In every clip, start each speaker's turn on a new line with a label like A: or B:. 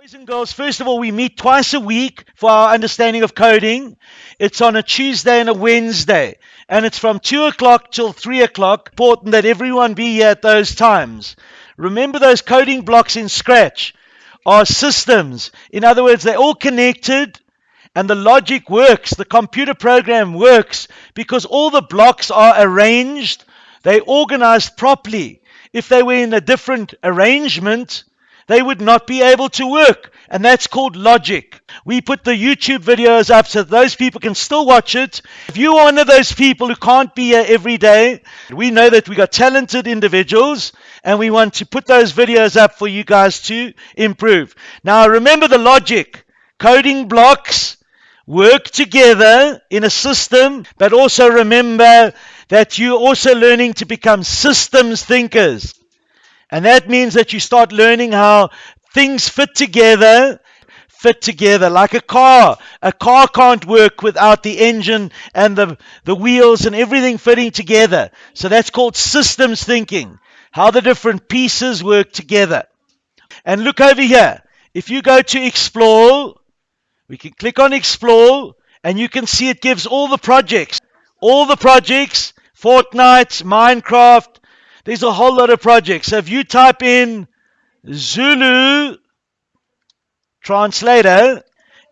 A: Boys and girls, first of all, we meet twice a week for our understanding of coding. It's on a Tuesday and a Wednesday, and it's from 2 o'clock till 3 o'clock. Important that everyone be here at those times. Remember those coding blocks in Scratch are systems. In other words, they're all connected and the logic works. The computer program works because all the blocks are arranged, they're organized properly. If they were in a different arrangement, they would not be able to work. And that's called logic. We put the YouTube videos up so those people can still watch it. If you're one of those people who can't be here every day, we know that we got talented individuals and we want to put those videos up for you guys to improve. Now remember the logic. Coding blocks work together in a system, but also remember that you're also learning to become systems thinkers. And that means that you start learning how things fit together, fit together like a car. A car can't work without the engine and the, the wheels and everything fitting together. So that's called systems thinking, how the different pieces work together. And look over here. If you go to explore, we can click on explore and you can see it gives all the projects. All the projects, Fortnite, Minecraft, there's a whole lot of projects. So if you type in Zulu translator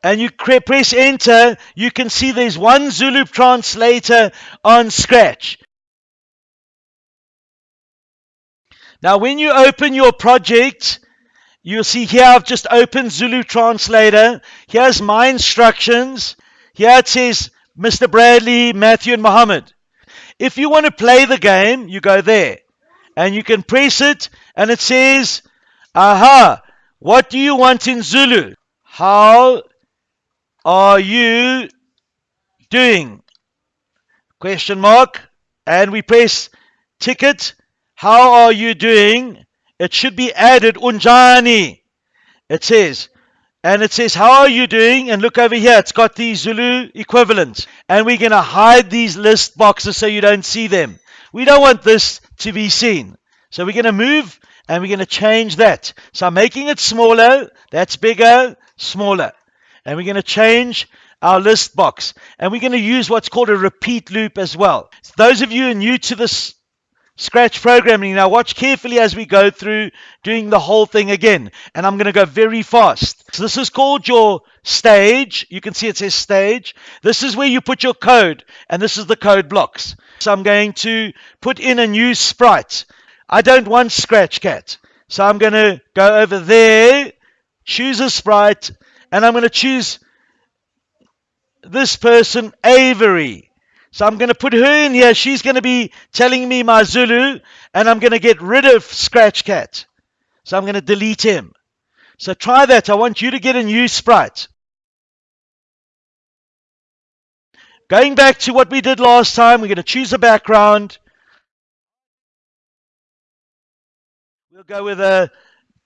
A: and you press enter, you can see there's one Zulu translator on Scratch. Now, when you open your project, you'll see here I've just opened Zulu Translator. Here's my instructions. Here it says Mr. Bradley, Matthew, and Muhammad. If you want to play the game, you go there and you can press it and it says, Aha, what do you want in Zulu? How are you doing? Question mark. And we press ticket. How are you doing? It should be added unjani. It says, and it says, How are you doing? And look over here, it's got the Zulu equivalent. And we're going to hide these list boxes so you don't see them. We don't want this to be seen. So we're going to move and we're going to change that. So I'm making it smaller. That's bigger, smaller. And we're going to change our list box. And we're going to use what's called a repeat loop as well. Those of you who are new to this Scratch programming, now watch carefully as we go through doing the whole thing again. And I'm going to go very fast. So this is called your stage. You can see it says stage. This is where you put your code. And this is the code blocks. So I'm going to put in a new sprite. I don't want Scratch Cat. So I'm going to go over there, choose a sprite, and I'm going to choose this person, Avery. So I'm going to put her in here. She's going to be telling me my Zulu, and I'm going to get rid of Scratch Cat. So I'm going to delete him. So try that. I want you to get a new sprite. Going back to what we did last time, we're going to choose a background. We'll go with a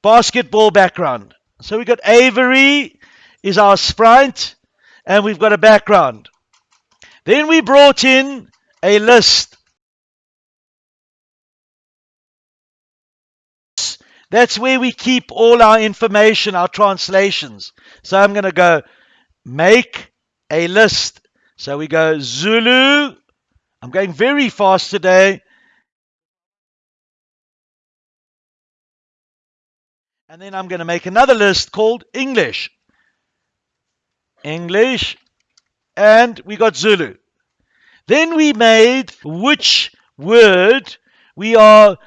A: basketball background. So we've got Avery is our sprite, and we've got a background. Then we brought in a list. That's where we keep all our information, our translations. So I'm going to go make a list. So we go Zulu. I'm going very fast today. And then I'm going to make another list called English. English. And we got Zulu. Then we made which word we are,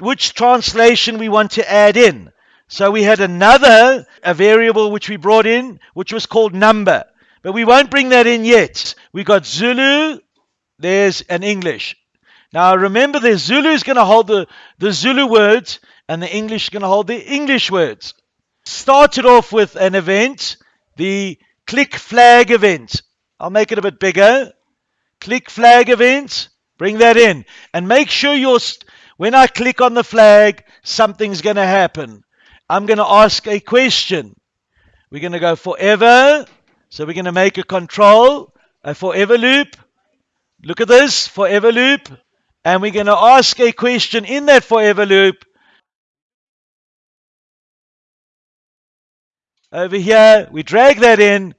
A: which translation we want to add in. So we had another, a variable which we brought in, which was called number. But we won't bring that in yet. We got Zulu, there's an English. Now remember the Zulu is going to hold the, the Zulu words and the English is going to hold the English words. Started off with an event, the click flag event. I'll make it a bit bigger. Click flag event, bring that in. And make sure you're, when I click on the flag, something's going to happen. I'm going to ask a question. We're going to go forever so we're going to make a control, a forever loop. Look at this, forever loop. And we're going to ask a question in that forever loop. Over here, we drag that in.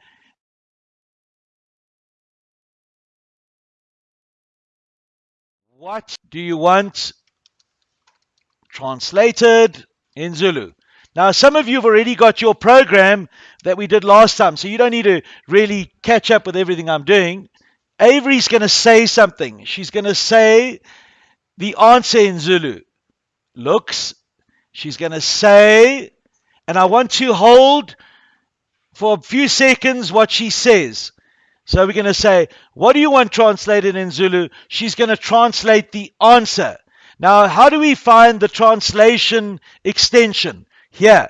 A: What do you want translated in Zulu? Now, some of you have already got your program that we did last time, so you don't need to really catch up with everything I'm doing. Avery's going to say something. She's going to say the answer in Zulu. Looks. She's going to say, and I want to hold for a few seconds what she says. So we're going to say, What do you want translated in Zulu? She's going to translate the answer. Now, how do we find the translation extension? Here,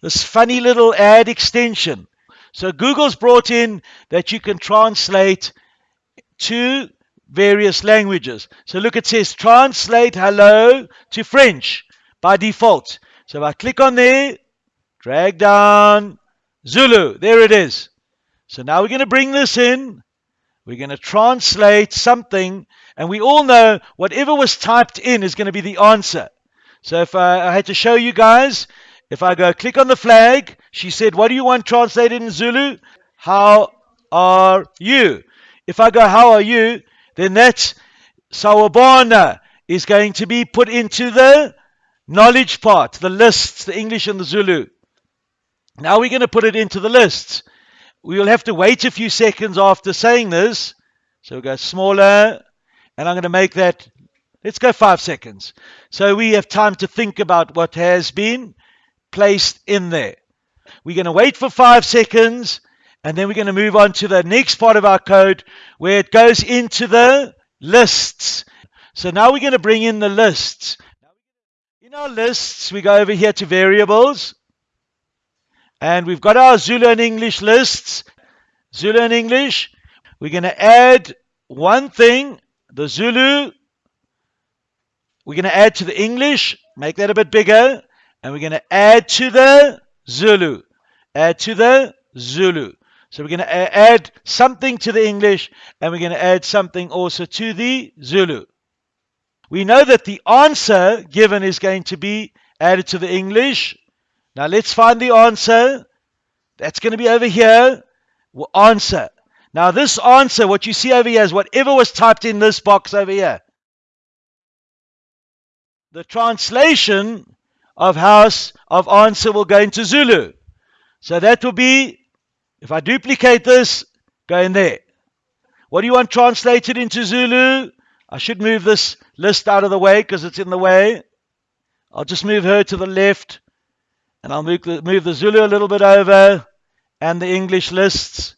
A: this funny little add extension. So Google's brought in that you can translate to various languages. So look, it says translate hello to French by default. So if I click on there, drag down, Zulu. There it is. So now we're going to bring this in. We're going to translate something. And we all know whatever was typed in is going to be the answer. So if I, I had to show you guys, if I go click on the flag, she said, What do you want translated in Zulu? How are you? If I go, How are you? then that Sawubona is going to be put into the knowledge part, the lists, the English and the Zulu. Now we're going to put it into the lists. We will have to wait a few seconds after saying this. So we'll go smaller, and I'm going to make that, let's go five seconds. So we have time to think about what has been placed in there. We're going to wait for five seconds, and then we're going to move on to the next part of our code where it goes into the lists. So now we're going to bring in the lists. In our lists, we go over here to variables. And we've got our Zulu and English lists. Zulu and English. We're going to add one thing, the Zulu. We're going to add to the English, make that a bit bigger. And we're going to add to the Zulu. Add to the Zulu. So we're going to add something to the English and we're going to add something also to the Zulu. We know that the answer given is going to be added to the English now let's find the answer. That's going to be over here. Answer. Now this answer, what you see over here is whatever was typed in this box over here. The translation of house of answer will go into Zulu. So that will be, if I duplicate this, go in there. What do you want translated into Zulu? I should move this list out of the way because it's in the way. I'll just move her to the left. And I'll move the, move the Zulu a little bit over and the English lists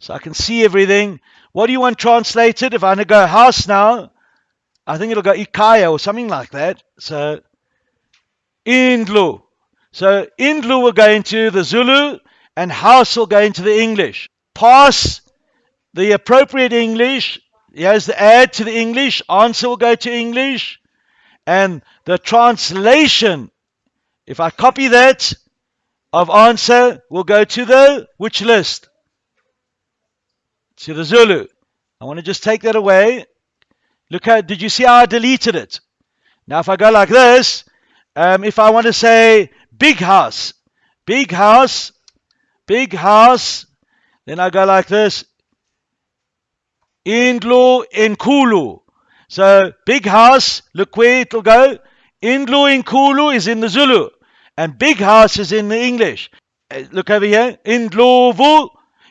A: so I can see everything. What do you want translated? If I go house now, I think it'll go Ikaya or something like that. So Indlu. So Indlu will go into the Zulu and house will go into the English. Pass the appropriate English. Here's the add to the English. Answer will go to English. And the translation if I copy that of answer, we'll go to the which list? To the Zulu. I want to just take that away. Look how, did you see how I deleted it? Now if I go like this, um, if I want to say big house, big house, big house, then I go like this. Indlu Inkulu. So big house, look where it'll go. Indlu Inkulu is in the Zulu. And big house is in the English. Uh, look over here. Indlovu.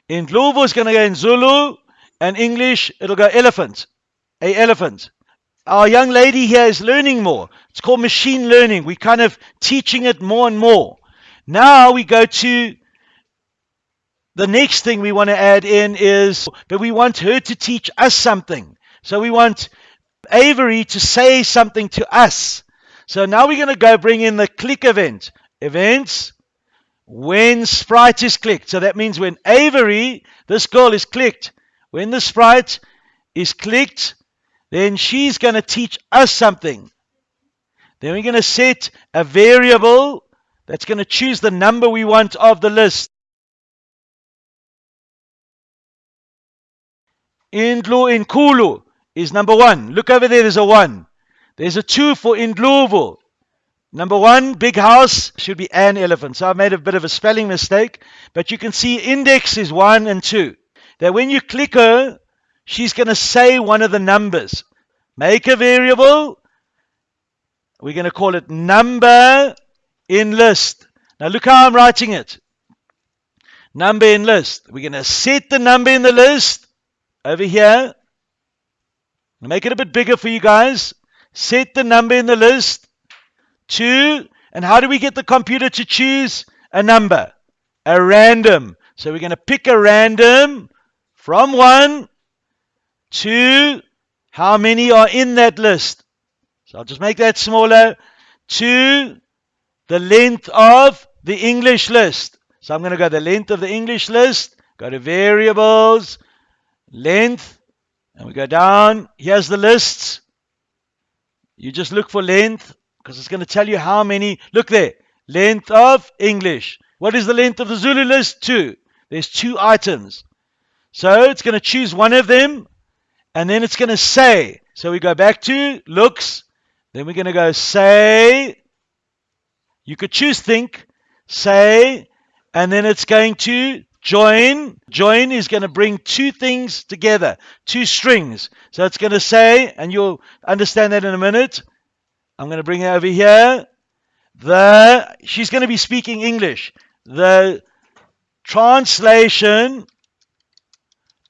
A: Indlovu is going to go in Zulu. And English, it'll go elephant. A elephant. Our young lady here is learning more. It's called machine learning. We're kind of teaching it more and more. Now we go to the next thing we want to add in is, but we want her to teach us something. So we want Avery to say something to us. So now we're going to go bring in the click event. Events, when sprite is clicked. So that means when Avery, this girl is clicked, when the sprite is clicked, then she's going to teach us something. Then we're going to set a variable that's going to choose the number we want of the list. Indlu Inkulu is number one. Look over there, there's a one. There's a 2 for Indlovu. Number one, big house should be an elephant. So I've made a bit of a spelling mistake, but you can see index is one and two. That when you click her, she's going to say one of the numbers. Make a variable. We're going to call it number in list. Now look how I'm writing it. Number in list. We're going to set the number in the list over here. Make it a bit bigger for you guys. Set the number in the list. Two, and how do we get the computer to choose a number? A random. So we're going to pick a random from one to how many are in that list. So I'll just make that smaller to the length of the English list. So I'm going to go the length of the English list, go to variables, length, and we go down. Here's the lists. You just look for length because it's going to tell you how many. Look there. Length of English. What is the length of the Zulu list? Two. There's two items. So it's going to choose one of them and then it's going to say. So we go back to looks. Then we're going to go say. You could choose think, say, and then it's going to join. Join is going to bring two things together, two strings. So it's going to say, and you'll understand that in a minute. I'm going to bring it over here. The she's going to be speaking English. The translation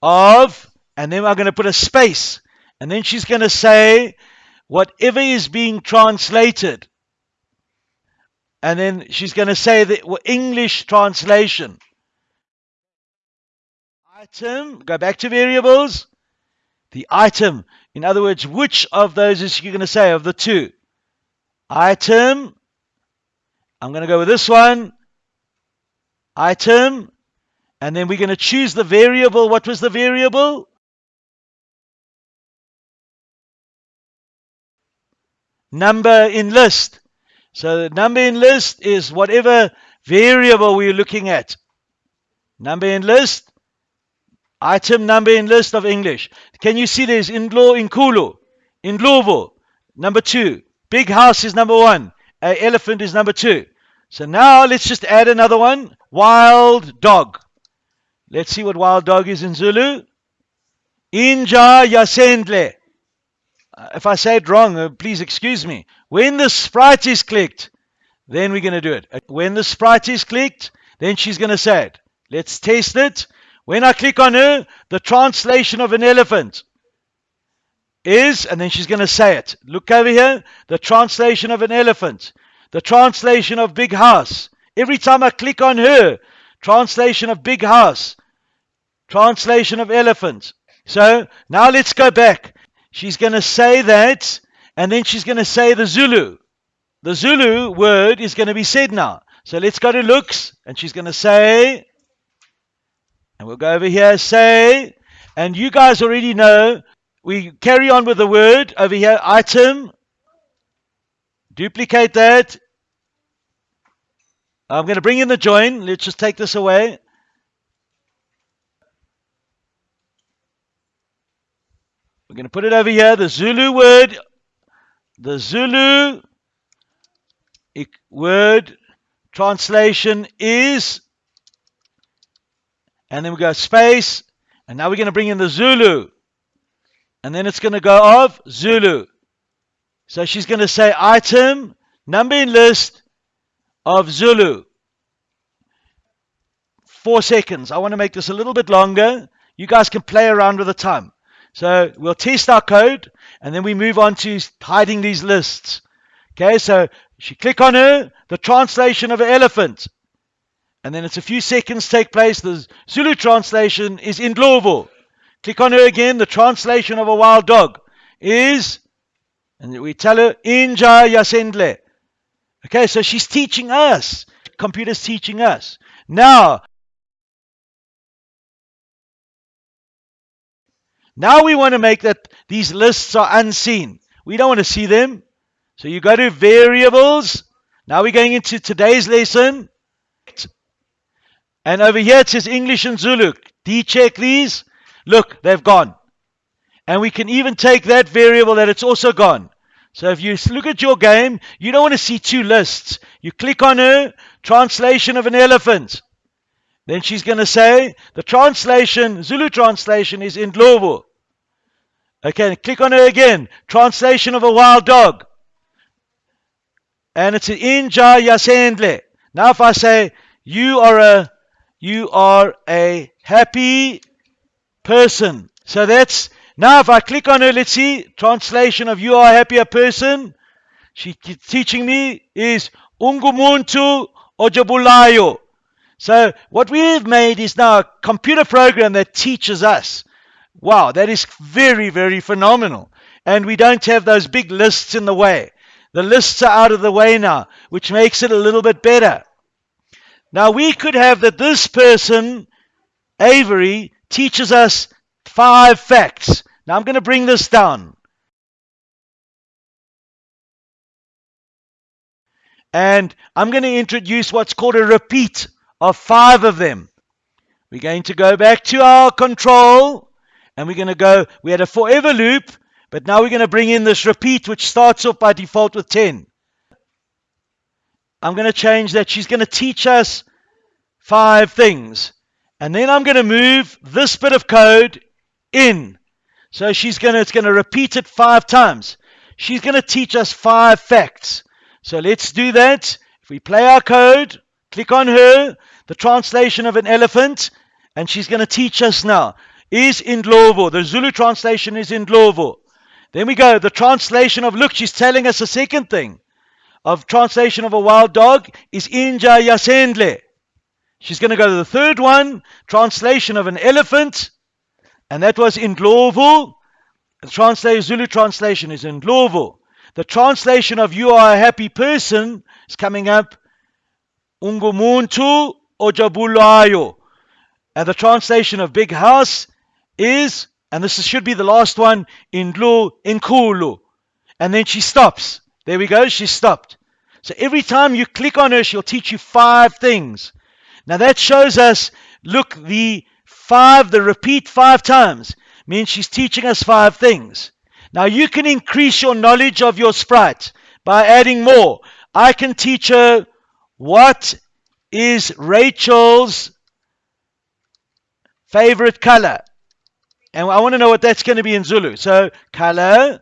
A: of, and then I'm going to put a space, and then she's going to say whatever is being translated. And then she's going to say the English translation. Item, go back to variables. The item, in other words, which of those is you're going to say of the two? item. I'm going to go with this one. Item. And then we're going to choose the variable. What was the variable? Number in list. So the number in list is whatever variable we're looking at. Number in list. Item number in list of English. Can you see there's Indlu Inkulu, in Louisville, number two. Big house is number one. A elephant is number two. So now let's just add another one. Wild dog. Let's see what wild dog is in Zulu. Inja Yasendle. Uh, if I say it wrong, uh, please excuse me. When the sprite is clicked, then we're going to do it. Uh, when the sprite is clicked, then she's going to say it. Let's test it. When I click on her, the translation of an elephant is, and then she's going to say it. Look over here. The translation of an elephant. The translation of big house. Every time I click on her, translation of big house. Translation of elephant. So now let's go back. She's going to say that, and then she's going to say the Zulu. The Zulu word is going to be said now. So let's go to looks, and she's going to say, and we'll go over here, say, and you guys already know we carry on with the word over here, item. Duplicate that. I'm going to bring in the join. Let's just take this away. We're going to put it over here. The Zulu word, the Zulu word translation is, and then we go space, and now we're going to bring in the Zulu. And then it's going to go of Zulu. So she's going to say item, number in list of Zulu. Four seconds. I want to make this a little bit longer. You guys can play around with the time. So we'll test our code and then we move on to hiding these lists. Okay, so she click on her, the translation of an elephant. And then it's a few seconds take place. The Zulu translation is Indlovu. Click on her again. The translation of a wild dog is, and we tell her, Inja Yasendle. Okay, so she's teaching us. Computer's teaching us. Now, now we want to make that these lists are unseen. We don't want to see them. So you go to variables. Now we're going into today's lesson. And over here it says English and Zulu. D-check these. Look, they've gone. And we can even take that variable that it's also gone. So if you look at your game, you don't want to see two lists. You click on her, translation of an elephant. Then she's going to say, the translation, Zulu translation is Indlovu. Okay, click on her again. Translation of a wild dog. And it's Inja Yasendle. Now if I say, you are a, you are a happy person. So that's, now if I click on her, let's see, translation of you are a happier person. She teaching me is Ungumuntu Ojabulayo. So what we've made is now a computer program that teaches us. Wow, that is very, very phenomenal. And we don't have those big lists in the way. The lists are out of the way now, which makes it a little bit better. Now we could have that this person, Avery, teaches us five facts. Now I'm going to bring this down. And I'm going to introduce what's called a repeat of five of them. We're going to go back to our control and we're going to go, we had a forever loop, but now we're going to bring in this repeat, which starts off by default with 10. I'm going to change that. She's going to teach us five things. And then I'm going to move this bit of code in. So she's going to, it's going to repeat it five times. She's going to teach us five facts. So let's do that. If we play our code, click on her, the translation of an elephant, and she's going to teach us now. Is in Indlovu. The Zulu translation is in Indlovu. Then we go, the translation of, look, she's telling us a second thing. Of translation of a wild dog is Inja Yasendle. She's going to go to the third one, translation of an elephant, and that was Indlovu. The Zulu translation is Indlovu. The translation of you are a happy person is coming up Ungumuntu Ojabulayo. And the translation of big house is, and this should be the last one, Indlu Inkulu. And then she stops. There we go, she stopped. So every time you click on her, she'll teach you five things. Now that shows us, look, the five, the repeat five times means she's teaching us five things. Now you can increase your knowledge of your sprite by adding more. I can teach her what is Rachel's favorite color. And I want to know what that's going to be in Zulu. So color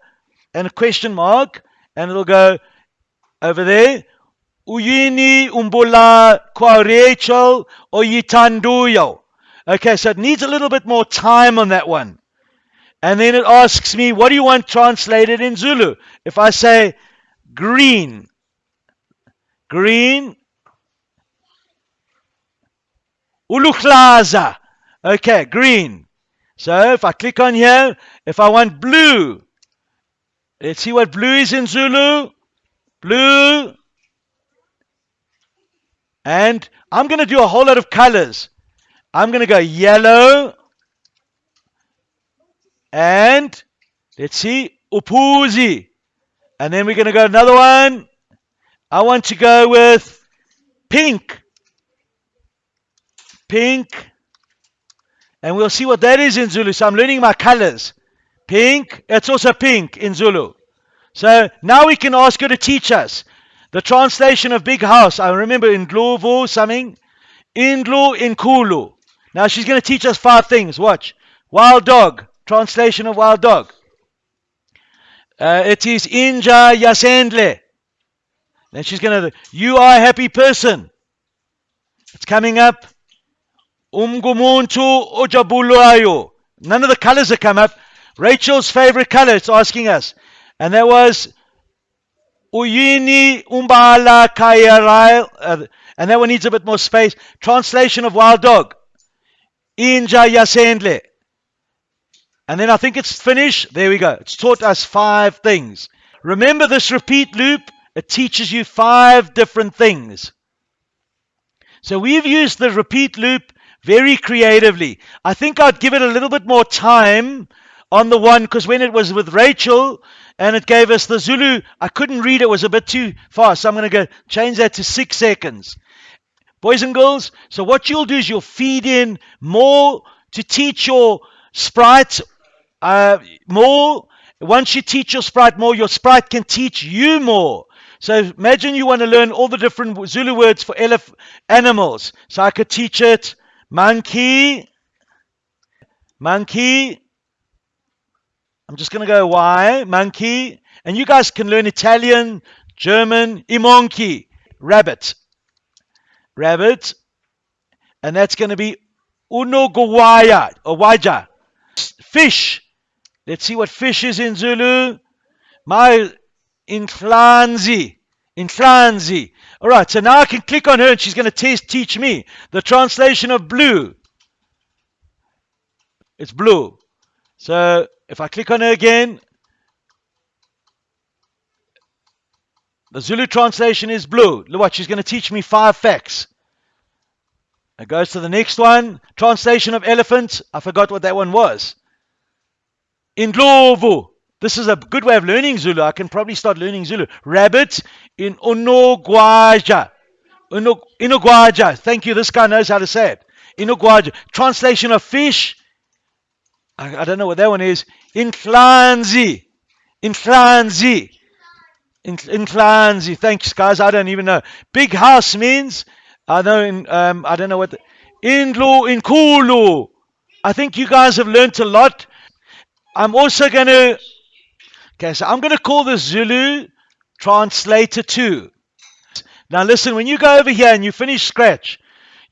A: and a question mark, and it'll go over there. Uyini umbula kwa Rachel oyitanduyo. Okay, so it needs a little bit more time on that one. And then it asks me, what do you want translated in Zulu? If I say green, green, uluhlaza. Okay, green. So if I click on here, if I want blue, let's see what blue is in Zulu. Blue. And I'm going to do a whole lot of colors. I'm going to go yellow. And let's see, upuzi. And then we're going to go another one. I want to go with pink. Pink. And we'll see what that is in Zulu. So I'm learning my colors. Pink. It's also pink in Zulu. So now we can ask her to teach us. The translation of big house. I remember in Glovo something. Indlu Inkulu. Now she's going to teach us five things. Watch. Wild dog. Translation of wild dog. Uh, it is Inja Yasendle. Then she's going to, you are a happy person. It's coming up. Umgumuntu Ojabulayo. None of the colors that come up. Rachel's favorite color, it's asking us. And that was Uyini Umbala Kayarai. Uh, and that one needs a bit more space. Translation of wild dog. Inja Yasendle. And then I think it's finished. There we go. It's taught us five things. Remember this repeat loop? It teaches you five different things. So we've used the repeat loop very creatively. I think I'd give it a little bit more time on the one because when it was with Rachel and it gave us the Zulu, I couldn't read it was a bit too fast. So I'm going to go change that to six seconds. Boys and girls, so what you'll do is you'll feed in more to teach your sprite uh, more, Once you teach your sprite more, your sprite can teach you more. So imagine you want to learn all the different Zulu words for elef- animals. So I could teach it monkey, monkey. I'm just going to go Y, monkey. And you guys can learn Italian, German, imonki, rabbit, rabbit. And that's going to be unogwaya or waja, fish. Let's see what fish is in Zulu. My inflanzi. Inflanzi. All right, so now I can click on her and she's going to test, teach me the translation of blue. It's blue. So if I click on her again, the Zulu translation is blue. Look what she's going to teach me five facts. It goes to the next one. Translation of elephant. I forgot what that one was. Indlovu. This is a good way of learning Zulu. I can probably start learning Zulu. Rabbit in Unogwaja. Inogwaja. Thank you. This guy knows how to say it. Inogwaja. Translation of fish. I, I don't know what that one is. Inflanzi. Inflanzi. Inflanzi. Thanks, guys. I don't even know. Big house means, I know, in, um, I don't know what. The, Indlu, Inkulu. I think you guys have learnt a lot. I'm also going to, okay, so I'm going to call the Zulu translator 2. Now listen, when you go over here and you finish Scratch,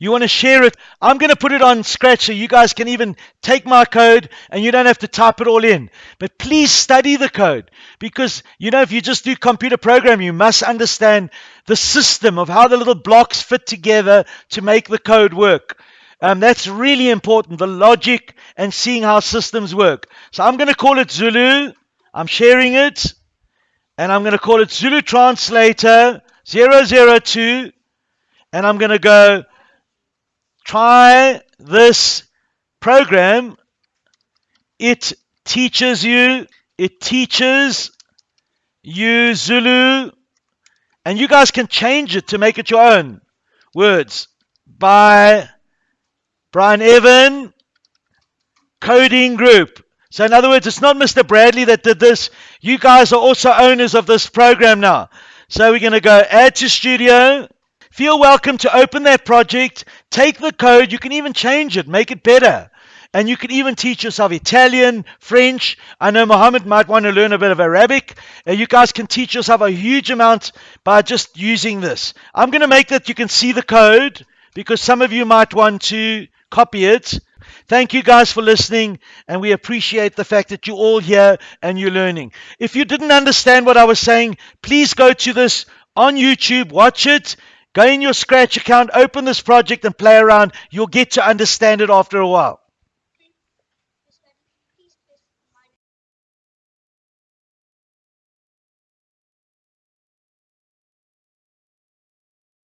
A: you want to share it. I'm going to put it on Scratch so you guys can even take my code and you don't have to type it all in. But please study the code because, you know, if you just do computer programming, you must understand the system of how the little blocks fit together to make the code work. Um, that's really important, the logic and seeing how systems work. So I'm going to call it Zulu. I'm sharing it. And I'm going to call it Zulu Translator 002. And I'm going to go try this program. It teaches you, it teaches you Zulu. And you guys can change it to make it your own words by Brian Evan, coding group. So, in other words, it's not Mr. Bradley that did this. You guys are also owners of this program now. So, we're going to go add to studio. Feel welcome to open that project. Take the code. You can even change it, make it better. And you can even teach yourself Italian, French. I know Mohammed might want to learn a bit of Arabic. You guys can teach yourself a huge amount by just using this. I'm going to make that you can see the code because some of you might want to copy it. Thank you guys for listening, and we appreciate the fact that you're all here and you're learning. If you didn't understand what I was saying, please go to this on YouTube, watch it, go in your Scratch account, open this project, and play around. You'll get to understand it after a while.